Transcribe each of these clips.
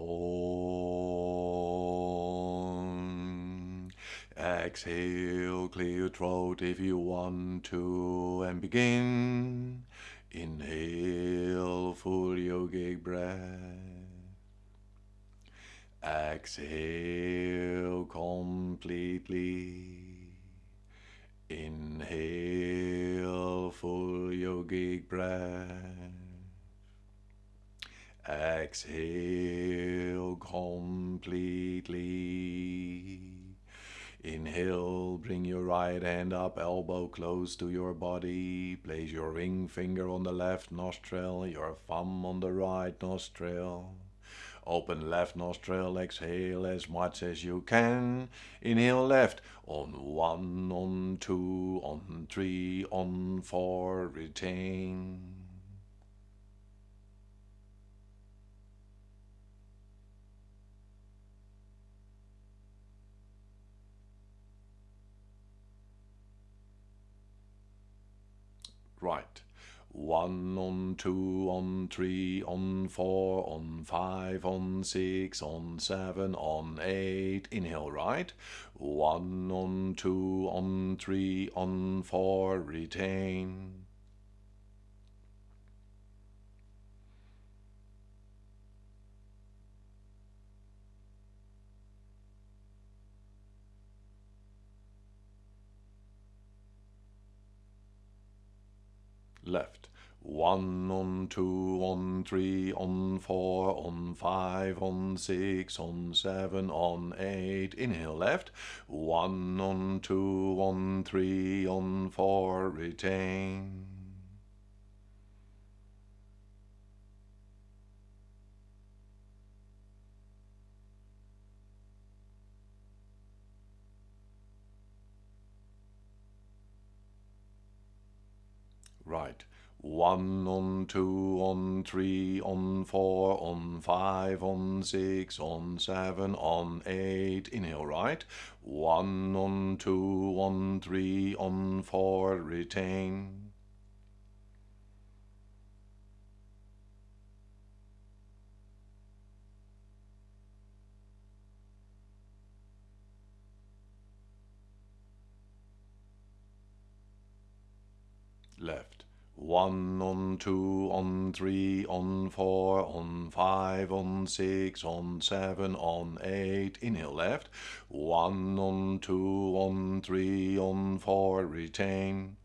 on. Exhale, clear throat if you want to, and begin. Inhale, full yogic breath. Exhale completely. Inhale, full yogic breath. Exhale completely. Inhale, bring your right hand up, elbow close to your body. Place your ring finger on the left nostril, your thumb on the right nostril. Open left nostril, exhale as much as you can. Inhale left on one, on two, on three, on four, retain. Right. One on two, on three, on four, on five, on six, on seven, on eight. Inhale right. One on two, on three, on four. Retain. Left. One on two, on three, on four, on five, on six, on seven, on eight. Inhale left. One on two, on three, on four. Retain. Right. One on two, on three, on four, on five, on six, on seven, on eight. Inhale right. One on two, on three, on four. Retain. Left. One on two, on three, on four, on five, on six, on seven, on eight. Inhale left. One on two, on three, on four. Retain.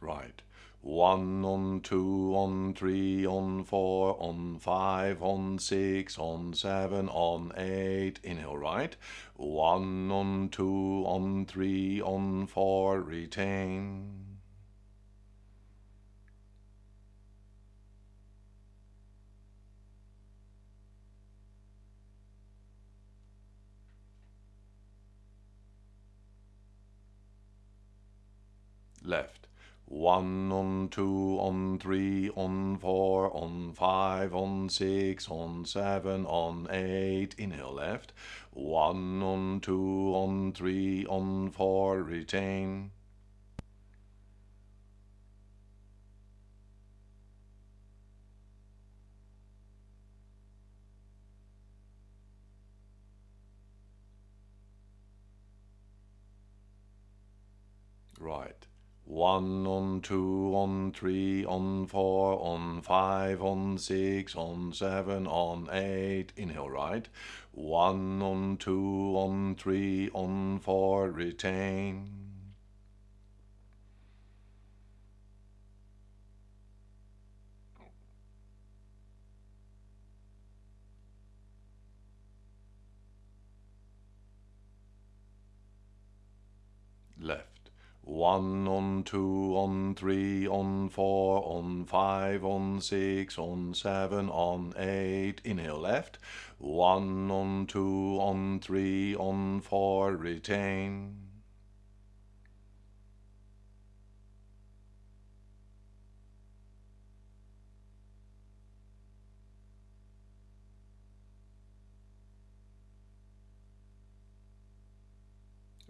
Right. One on two, on three, on four, on five, on six, on seven, on eight. Inhale right. One on two, on three, on four. Retain. Left. One on two, on three, on four, on five, on six, on seven, on eight. Inhale left. One on two, on three, on four. Retain. Right. One on two, on three, on four, on five, on six, on seven, on eight. Inhale right. One on two, on three, on four. Retain. One on two on three on four on five on six on seven on eight. Inhale left. One on two on three on four. Retain.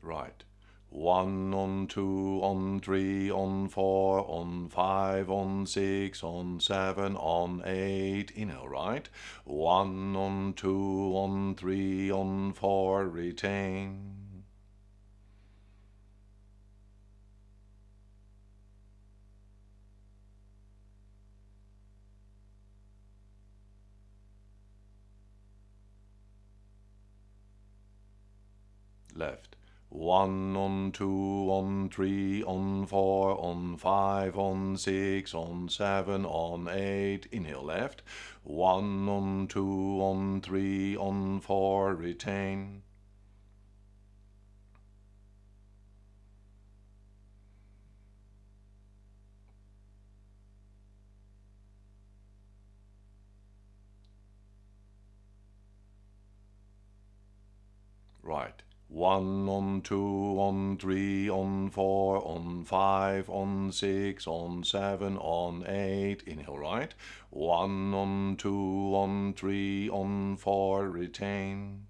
Right. One on two on three on four on five on six on seven on eight. Inhale, right. One on two on three on four. Retain. left. One on two on three on four on five on six on seven on eight. Inhale left. One on two on three on four. Retain. Right. One on two on three on four on five on six on seven on eight. Inhale right. One on two on three on four. Retain.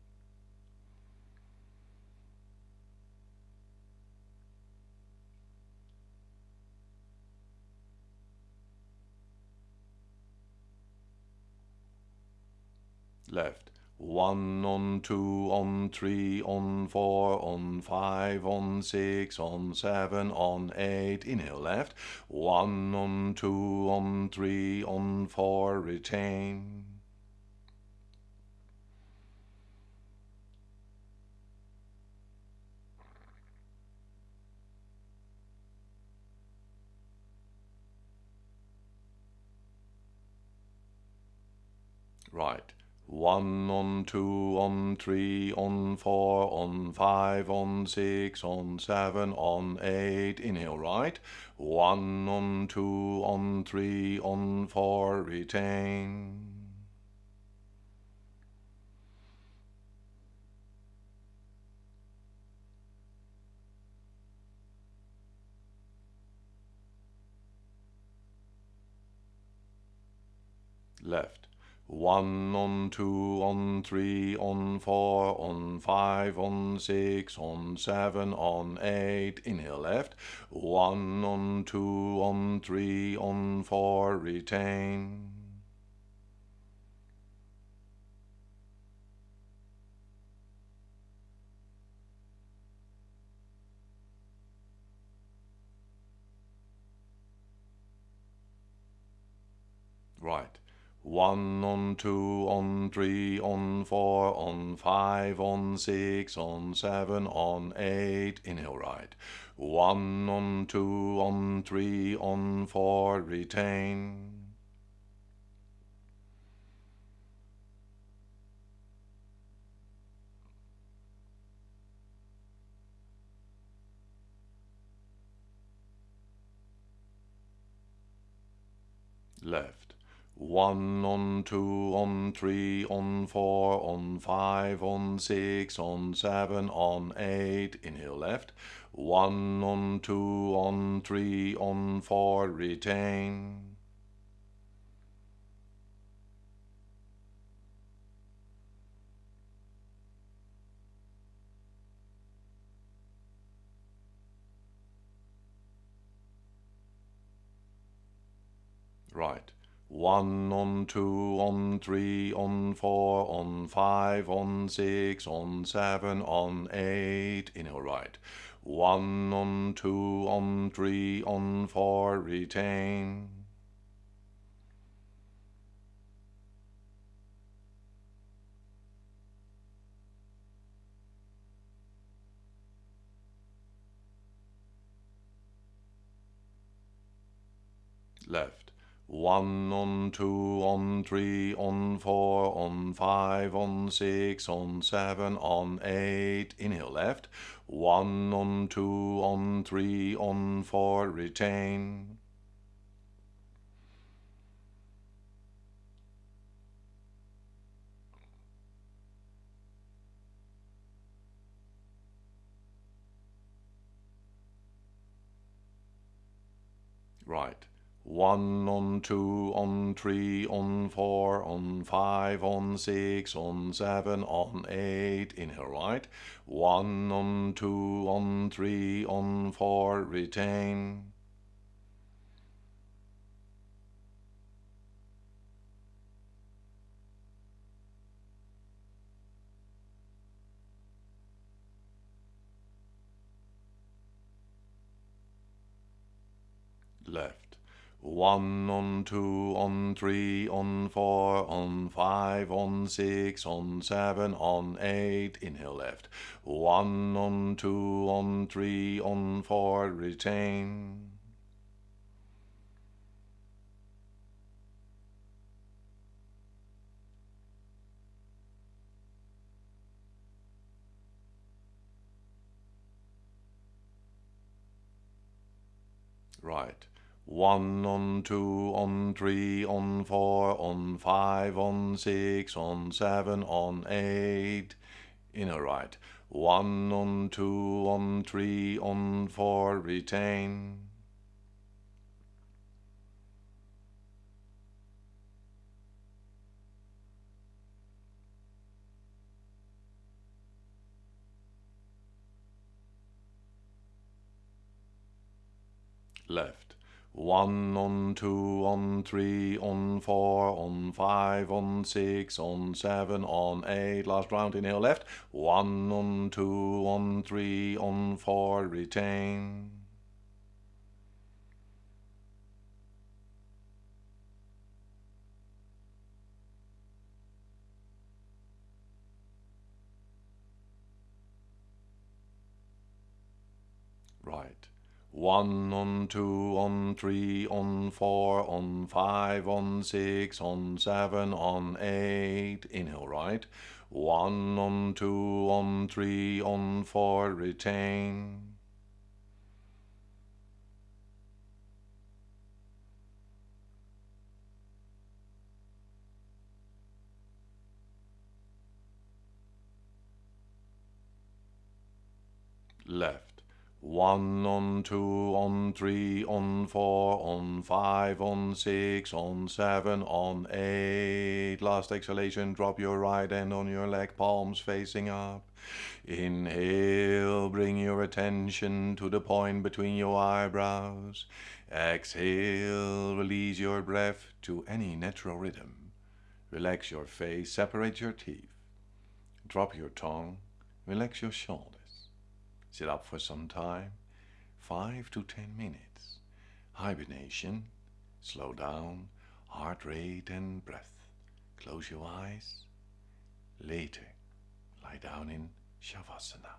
Left one on two on three on four on five on six on seven on eight. Inhale left. One on two on three on four. Retain. Right. One on two on three on four on five on six on seven on eight. Inhale right. One on two on three on four. Retain. Left. One on two on three on four on five on six on seven on eight. Inhale left. One on two on three on four. Retain. Right. One on two on three on four on five on six on seven on eight. Inhale right. One on two on three on four. Retain. Left one on two on three on four on five on six on seven on eight. Inhale left. One on two on three on four. Retain. Right. One on two on three on four on five on six on seven on eight. Inhale right. One on two on three on four. Retain. Left one on two on three on four on five on six on seven on eight. Inhale left. One on two on three on four. Retain. Right One on two, on three, on four, on five, on six, on seven, on eight. Inhale right. One on two, on three, on four. Retain. left. One on two, on three, on four, on five, on six, on seven, on eight. Inhale left. One on two, on three, on four. Retain. Right. One on two, on three, on four, on five, on six, on seven, on eight. Inner right. One on two, on three, on four. Retain. Left. One on two, on three, on four, on five, on six, on seven, on eight. Last round, inhale left. One on two, on three, on four. Retain. Right. One on two, on three, on four, on five, on six, on seven, on eight. Inhale right. One on two, on three, on four. Retain. Left. One on two, on three, on four, on five, on six, on seven, on eight. Last exhalation, drop your right hand on your leg, palms facing up. Inhale, bring your attention to the point between your eyebrows. Exhale, release your breath to any natural rhythm. Relax your face, separate your teeth. Drop your tongue, relax your shoulders. Sit up for some time, 5 to 10 minutes. Hibernation, slow down, heart rate and breath. Close your eyes. Later, lie down in Shavasana.